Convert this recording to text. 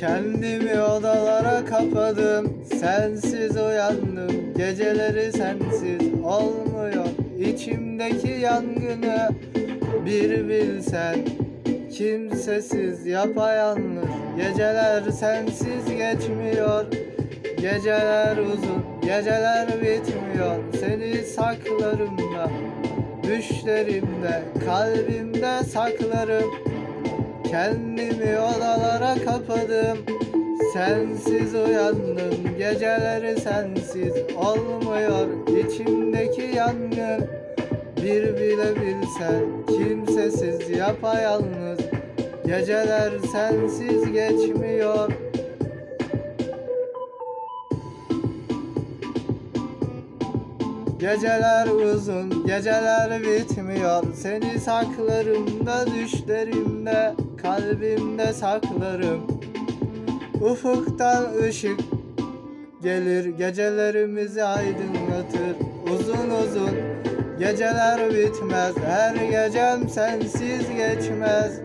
Kendimi odalara kapadım. Sensiz uyandım. Geceleri sensiz olmuyor. İçimdeki yangını bir bilsen Kimsesiz yapayalnız. Geceler sensiz geçmiyor. Geceler uzun Geceler bitmiyor. Seni saklarım da Düşlerimde Kalbimde saklarım Kendimi odalara kapadım. Sensiz uyandım. Geceleri sensiz olmuyor. İçimdeki yangın Bir bile bilsen Kimsesiz yapayalnız. Geceler sensiz geçmiyor Geceler uzun, geceler bitmiyor. Seni saklarım da düşlerimde Kalbimde saklarım. Ufuktan ışık gelir Gecelerimizi aydınlatır. Uzun uzun geceler bitmez. Her gecem sensiz geçmez